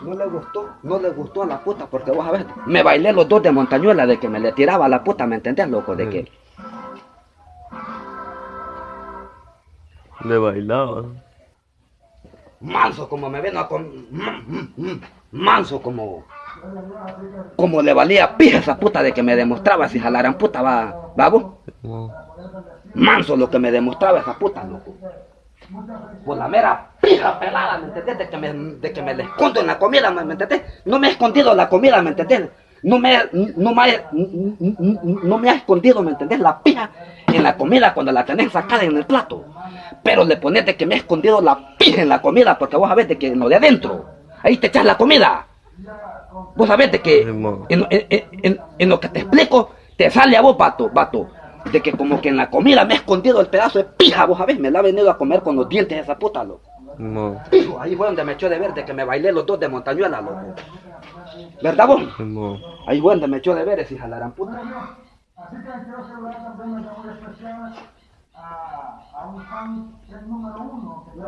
No le gustó, no le gustó a la puta, porque vos a ver, me bailé los dos de montañuela de que me le tiraba a la puta, ¿me entendés, loco? De que Le bailaba. manso como me vino a con... manso como... Como le valía pija esa puta de que me demostraba si jalaran puta, va. No. Manso lo que me demostraba esa puta, loco. Por la mera pija pelada, ¿me entendés? De que me, de que me la escondo en la comida, ¿me, entendés? No me he escondido la comida, ¿me entendés? No me, no me, no me ha escondido, ¿me entendés? La pija en la comida cuando la tenés sacada en el plato. Pero le pones de que me he escondido la pija en la comida porque vos sabés de que en lo de adentro, ahí te echas la comida. Vos sabés de que en, en- en- en lo que te explico, te sale a vos, vato, vato. De que como que en la comida me he escondido el pedazo de pija, vos sabés, me la ha venido a comer con los dientes esa puta, loco. No. Ahí fue donde me echó de ver de que me bailé los dos de montañuela, loco. ¿Verdad vos? No. Ahí fue donde me echó de ver ese jalarán puta. Así que quiero saludar también de muy especial a, a un fan que es número uno, que